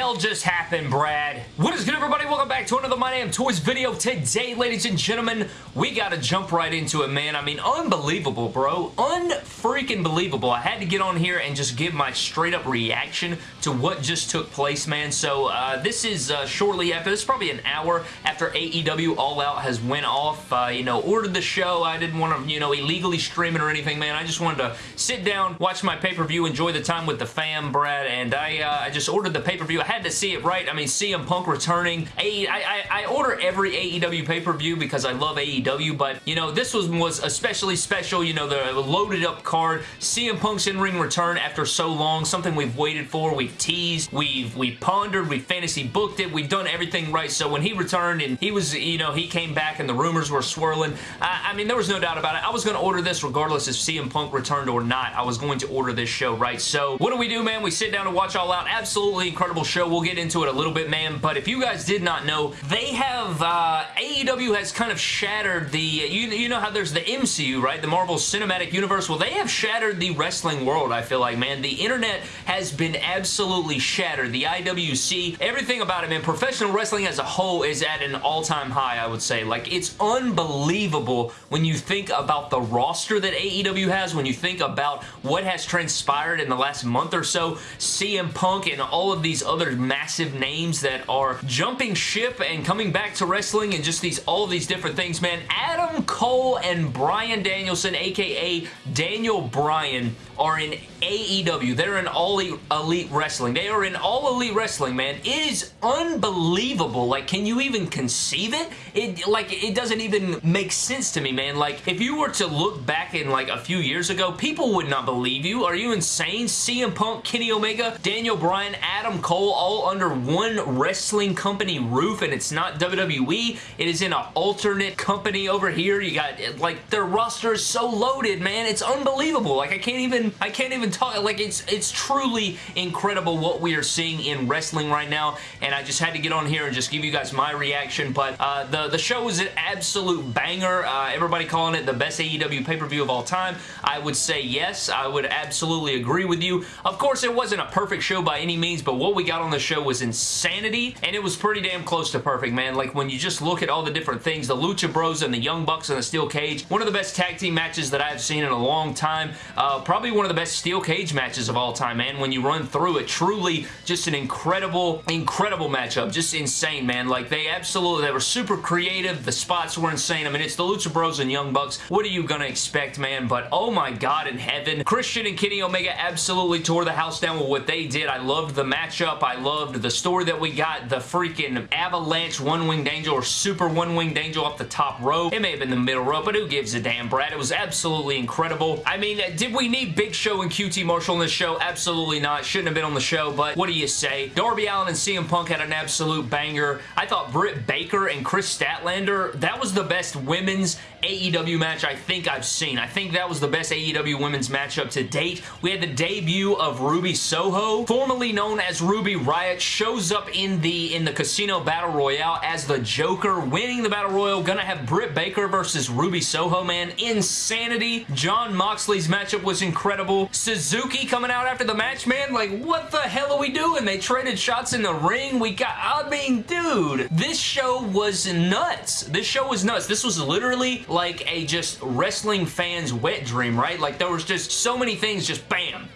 hell just happened, Brad? What is good, everybody? Welcome back to another My Damn Toys video. Today, ladies and gentlemen, we gotta jump right into it, man. I mean, unbelievable, bro. Unfreaking believable. I had to get on here and just give my straight-up reaction to what just took place, man. So, uh, this is uh, shortly after, this is probably an hour after AEW All Out has went off. Uh, you know, ordered the show. I didn't want to, you know, illegally stream it or anything, man. I just wanted to sit down, watch my pay-per-view, enjoy the time with the fam, Brad, and I, uh, I just ordered the pay-per-view. I had to see it right. I mean, CM Punk returning. I, I, I order every AEW pay-per-view because I love AEW, but, you know, this was, was especially special. You know, the loaded up card. CM Punk's in-ring return after so long. Something we've waited for. We've teased. We've, we've pondered. We've fantasy booked it. We've done everything right. So when he returned and he was, you know, he came back and the rumors were swirling, I, I mean, there was no doubt about it. I was going to order this regardless if CM Punk returned or not. I was going to order this show, right? So what do we do, man? We sit down and watch All Out. Absolutely incredible show. We'll get into it a little bit, man. But if you guys did not know, they have, uh, AEW has kind of shattered the, you, you know how there's the MCU, right? The Marvel Cinematic Universe. Well, they have shattered the wrestling world, I feel like, man. The internet has been absolutely shattered. The IWC, everything about it, man. Professional wrestling as a whole is at an all-time high, I would say. Like, it's unbelievable when you think about the roster that AEW has, when you think about what has transpired in the last month or so, CM Punk and all of these other massive names that are jumping ship and coming back to wrestling and just these all these different things, man. Adam Cole and Bryan Danielson, aka Daniel Bryan, are in AEW. They're in All Elite Wrestling. They are in All Elite Wrestling, man. It is unbelievable. Like, can you even conceive it? It, like, it doesn't even make sense to me, man. Like, if you were to look back in, like, a few years ago, people would not believe you. Are you insane? CM Punk, Kenny Omega, Daniel Bryan, Adam Cole, all under one wrestling company roof, and it's not WWE. It is in an alternate company over here. You got, like, their roster is so loaded, man. It's unbelievable. Like, I can't even, I can't even talk, like, it's, it's truly incredible what we are seeing in wrestling right now, and I just had to get on here and just give you guys my reaction, but uh, the, the show is an absolute banger. Uh, everybody calling it the best AEW pay-per-view of all time. I would say yes. I would absolutely agree with you. Of course, it wasn't a perfect show by any means, but what we got on the show was insanity, and it was pretty damn close to perfect, man. Like, when you just look at all the different things, the Lucha Bros and the Young Bucks and the Steel Cage, one of the best tag team matches that I've seen in a long time. Uh, probably one of the best Steel Cage matches of all time, man. When you run through it, truly just an incredible, incredible matchup. Just insane, man. Like, they absolutely, they were super creative. The spots were insane. I mean, it's the Lucha Bros and Young Bucks. What are you gonna expect, man? But, oh my god in heaven. Christian and Kenny Omega absolutely tore the house down with what they did. I loved the matchup. I loved the story that we got. The freaking avalanche one-winged angel or super one-winged angel off the top rope. It may have been the middle rope, but who gives a damn, Brad? It was absolutely incredible. I mean, did we need Big Show and QT Marshall in this show? Absolutely not. Shouldn't have been on the show, but what do you say? Darby Allin and CM Punk had an absolute banger. I thought Britt Baker and Kris Statlander, that was the best women's AEW match I think I've seen. I think that was the best AEW women's matchup to date. We had the debut of Ruby Soho, formerly known as Ruby Riot, shows up in the in the Casino Battle Royale as the Joker, winning the Battle Royale. Gonna have Britt Baker versus Ruby Soho, man. Insanity. Jon Moxley's matchup was incredible. Suzuki coming out after the match, man. Like, what the hell are we doing? They traded shots in the ring. We got, I mean, dude, this show was nuts. This show was nuts. This was literally like a just wrestling fan's wet dream, right? Like, there was just so many things just bam,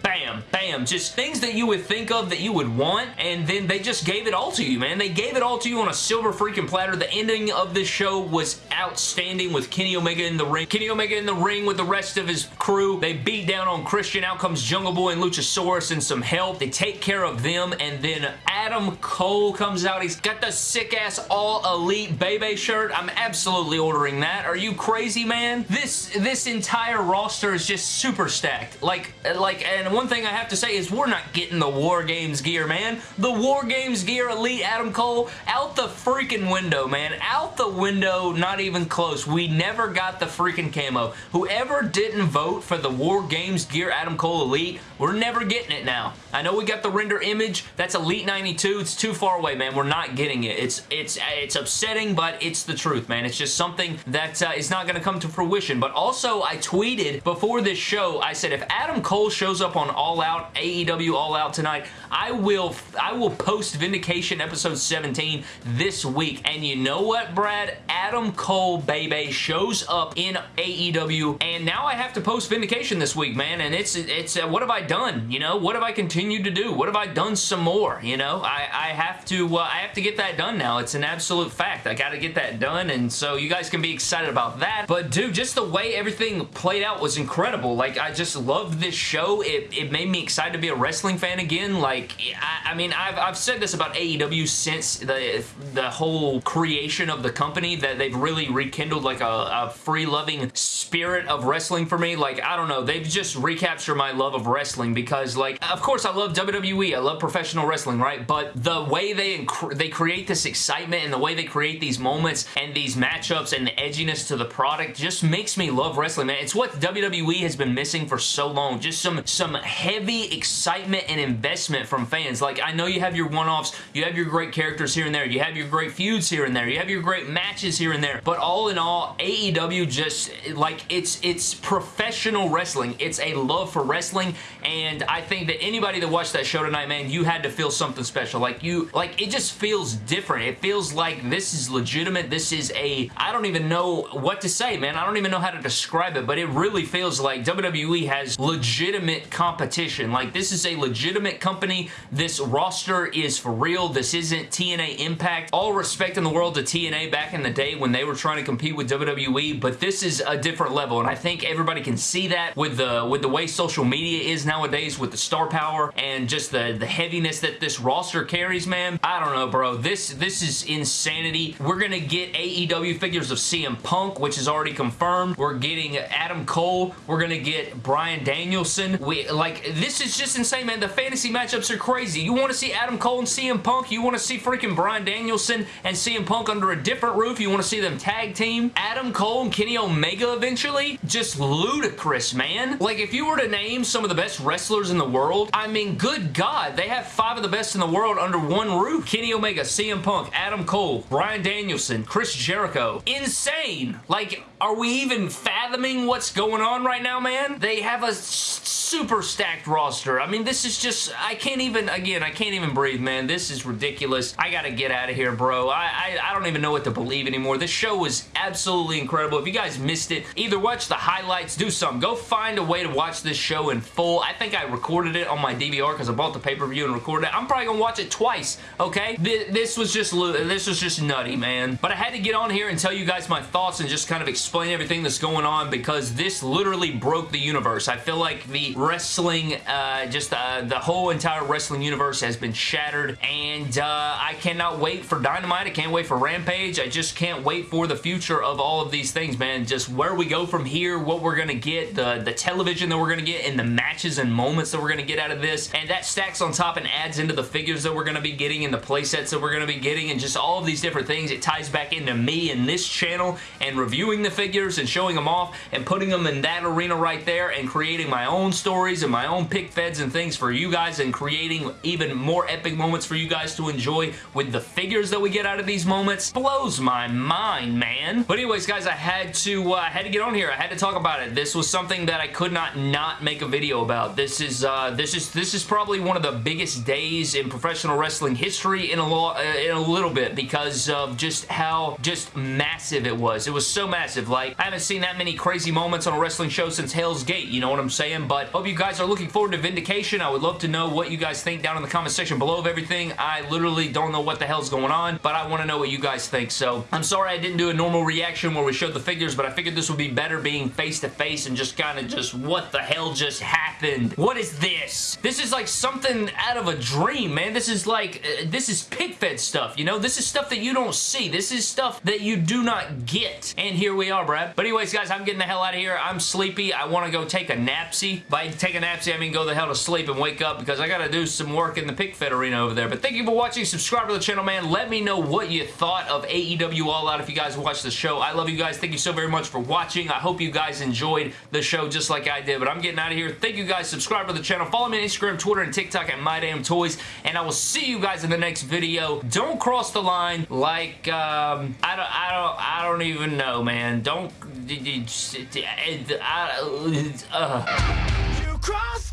bam. Just things that you would think of that you would want, and then they just gave it all to you, man. They gave it all to you on a silver freaking platter. The ending of this show was outstanding with Kenny Omega in the ring. Kenny Omega in the ring with the rest of his crew. They beat down on Christian. Out comes Jungle Boy and Luchasaurus and some help. They take care of them, and then Adam Cole comes out. He's got the sick-ass all-elite Bebe shirt. I'm absolutely ordering that. Are you crazy, man? This this entire roster is just super stacked. Like, like, and one thing I have to say is we're not getting the War Games gear, man. The War Games gear Elite Adam Cole, out the freaking window, man. Out the window, not even close. We never got the freaking camo. Whoever didn't vote for the War Games gear Adam Cole Elite, we're never getting it now. I know we got the render image. That's Elite 92. It's too far away, man. We're not getting it. It's it's it's upsetting, but it's the truth, man. It's just something that uh, is not going to come to fruition. But also, I tweeted before this show, I said if Adam Cole shows up on All All AEW All Out tonight. I will, I will post Vindication episode 17 this week. And you know what, Brad? Adam Cole, baby, shows up in AEW. And now I have to post Vindication this week, man. And it's, it's, uh, what have I done? You know, what have I continued to do? What have I done some more? You know, I, I have to, uh, I have to get that done now. It's an absolute fact. I got to get that done. And so you guys can be excited about that. But dude, just the way everything played out was incredible. Like, I just loved this show. It, it made me excited to be a wrestling fan again. Like, I, I mean, I've, I've said this about AEW since the, the whole creation of the company that they've really rekindled like a, a free-loving spirit of wrestling for me. Like, I don't know. They've just recaptured my love of wrestling because, like, of course, I love WWE. I love professional wrestling, right? But the way they, they create this excitement and the way they create these moments and these matchups and the edginess to the product just makes me love wrestling, man. It's what WWE has been missing for so long. Just some, some heavy excitement and investment from fans. Like, I know you have your one-offs, you have your great characters here and there, you have your great feuds here and there, you have your great matches here and there, but all in all, AEW just, like, it's, it's professional wrestling. It's a love for wrestling, and I think that anybody that watched that show tonight, man, you had to feel something special. Like, you, like, it just feels different. It feels like this is legitimate. This is a, I don't even know what to say, man. I don't even know how to describe it, but it really feels like WWE has legitimate competition. Like, this is a legitimate company. This roster is for real. This isn't TNA Impact. All respect in the world to TNA back in the day when they were trying to compete with WWE, but this is a different level, and I think everybody can see that with the with the way social media is nowadays with the star power and just the, the heaviness that this roster carries, man. I don't know, bro. This, this is insanity. We're gonna get AEW figures of CM Punk, which is already confirmed. We're getting Adam Cole. We're gonna get Bryan Danielson. We Like, this is just insane, man. The fantasy matchups are crazy. You want to see Adam Cole and CM Punk? You want to see freaking Bryan Danielson and CM Punk under a different roof? You want to see them tag team? Adam Cole and Kenny Omega eventually? Just ludicrous, man. Like, if you were to name some of the best wrestlers in the world, I mean, good God, they have five of the best in the world under one roof. Kenny Omega, CM Punk, Adam Cole, Bryan Danielson, Chris Jericho. Insane. Like, are we even fathoming what's going on right now, man? They have a super stacked roster. I mean, this is just, I can't even, again, I can't even breathe, man. This is ridiculous. I gotta get out of here, bro. I, I, I don't even know what to believe anymore. This show was absolutely incredible. If you guys missed it, either watch the highlights, do something. Go find a way to watch this show in full. I think I recorded it on my DVR because I bought the pay-per-view and recorded it. I'm probably gonna watch it twice, okay? This was just, this was just nutty, man. But I had to get on here and tell you guys my thoughts and just kind of explain everything that's going on because this literally broke the universe. I feel like the wrestling, uh, just uh, the whole entire wrestling universe has been shattered and uh, I cannot wait for Dynamite. I can't wait for Rampage. I just can't wait for the future of all of these things, man. Just where we go from here, what we're going to get, the, the television that we're going to get, and the matches and moments that we're going to get out of this. And that stacks on top and adds into the figures that we're going to be getting and the playsets that we're going to be getting and just all of these different things. It ties back into me and this channel and reviewing the figures and showing them off and putting them in that arena right there and creating my own stories and my own pic feds and things for you guys and creating even more epic moments for you guys to enjoy with the figures that we get out of these moments blows my mind, man. But anyways, guys, I had to, uh, I had to get on here. I had to talk about it. This was something that I could not not make a video about. This is, uh, this is, this is probably one of the biggest days in professional wrestling history in a, uh, in a little bit because of just how just massive it was. It was so massive. Like, I haven't seen that many crazy moments on a wrestling show since Hell's Gate, you know what I'm saying? But hope you guys are looking forward to Vindication. I would love to know what you guys think down in the comment section below of everything. I literally don't know what the hell's going on, but I want to know what you guys think. So, I'm sorry I didn't do a normal reaction where we showed the figures, but I figured this would be better being face-to-face -face and just kind of just what the hell just happened? What is this? This is like something out of a dream, man. This is like, uh, this is pic-fed stuff, you know? This is stuff that you don't see. This is stuff that you do not get. And here we are, Brad. But anyways, guys, I'm getting the hell out of here. I'm sleepy. I want to go take a napsy. By take a napsy, I mean go the hell to sleep and wake up because I got to do some work in the pic fed arena over there. But thank you for watching. Subscribe to the channel, man. Let me know what you thought of AEW All Out if you guys watched the show. I love you guys. Thank you so very much for watching. I hope you guys enjoyed the show just like I did. But I'm getting out of here. Thank you guys. Subscribe to the channel. Follow me on Instagram, Twitter, and TikTok at MyDamnToys. And I will see you guys in the next video. Don't cross the line like, um, I don't, I don't, I don't even know, man. Don't, uh, uh. You line.